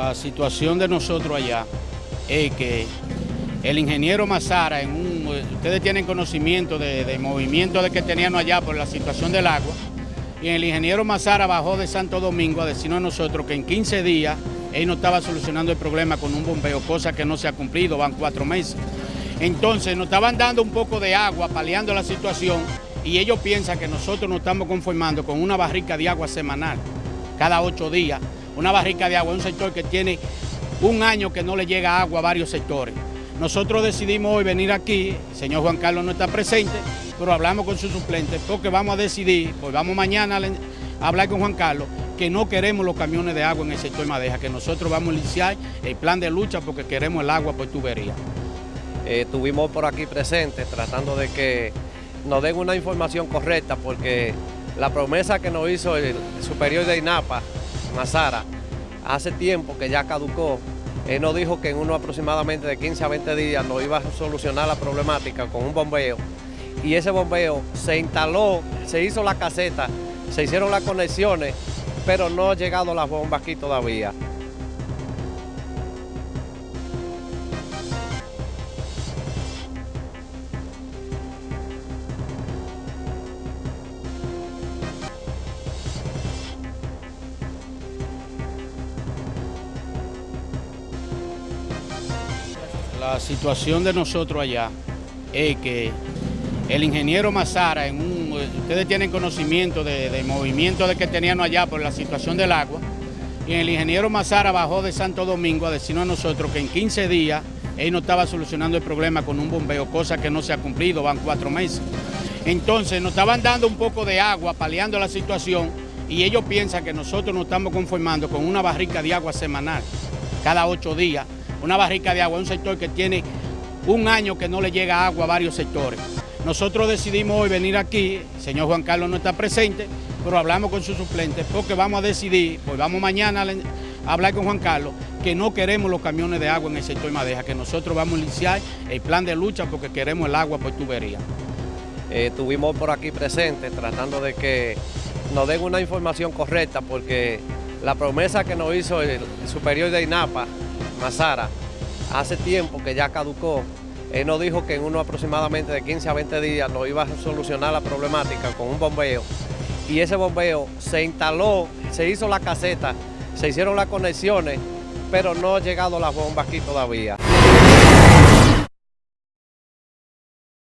La situación de nosotros allá es que el ingeniero Mazara, ustedes tienen conocimiento de movimiento de que teníamos allá por la situación del agua, y el ingeniero Mazara bajó de Santo Domingo a decirnos a nosotros que en 15 días él no estaba solucionando el problema con un bombeo, cosa que no se ha cumplido, van cuatro meses. Entonces nos estaban dando un poco de agua, paliando la situación, y ellos piensan que nosotros nos estamos conformando con una barrica de agua semanal, cada ocho días, una barrica de agua, un sector que tiene un año que no le llega agua a varios sectores. Nosotros decidimos hoy venir aquí, el señor Juan Carlos no está presente, pero hablamos con su suplente porque vamos a decidir, pues vamos mañana a hablar con Juan Carlos, que no queremos los camiones de agua en el sector Madeja, que nosotros vamos a iniciar el plan de lucha porque queremos el agua por tubería. Eh, estuvimos por aquí presentes tratando de que nos den una información correcta porque la promesa que nos hizo el superior de INAPA, Mazara, hace tiempo que ya caducó. Él nos dijo que en uno aproximadamente de 15 a 20 días nos iba a solucionar la problemática con un bombeo y ese bombeo se instaló, se hizo la caseta, se hicieron las conexiones, pero no ha llegado las bombas aquí todavía. La situación de nosotros allá es que el ingeniero Mazara, ustedes tienen conocimiento de movimiento de que teníamos allá por la situación del agua, y el ingeniero Mazara bajó de Santo Domingo a decirnos a nosotros que en 15 días él no estaba solucionando el problema con un bombeo, cosa que no se ha cumplido, van cuatro meses. Entonces nos estaban dando un poco de agua, paliando la situación, y ellos piensan que nosotros nos estamos conformando con una barrica de agua semanal, cada ocho días, una barrica de agua, un sector que tiene un año que no le llega agua a varios sectores. Nosotros decidimos hoy venir aquí, el señor Juan Carlos no está presente, pero hablamos con su suplente porque vamos a decidir, pues vamos mañana a hablar con Juan Carlos, que no queremos los camiones de agua en el sector Madeja, que nosotros vamos a iniciar el plan de lucha porque queremos el agua por tubería. Eh, estuvimos por aquí presentes tratando de que nos den una información correcta porque la promesa que nos hizo el superior de INAPA, Mazara, hace tiempo que ya caducó. Él nos dijo que en uno aproximadamente de 15 a 20 días nos iba a solucionar la problemática con un bombeo. Y ese bombeo se instaló, se hizo la caseta, se hicieron las conexiones, pero no ha llegado las bombas aquí todavía.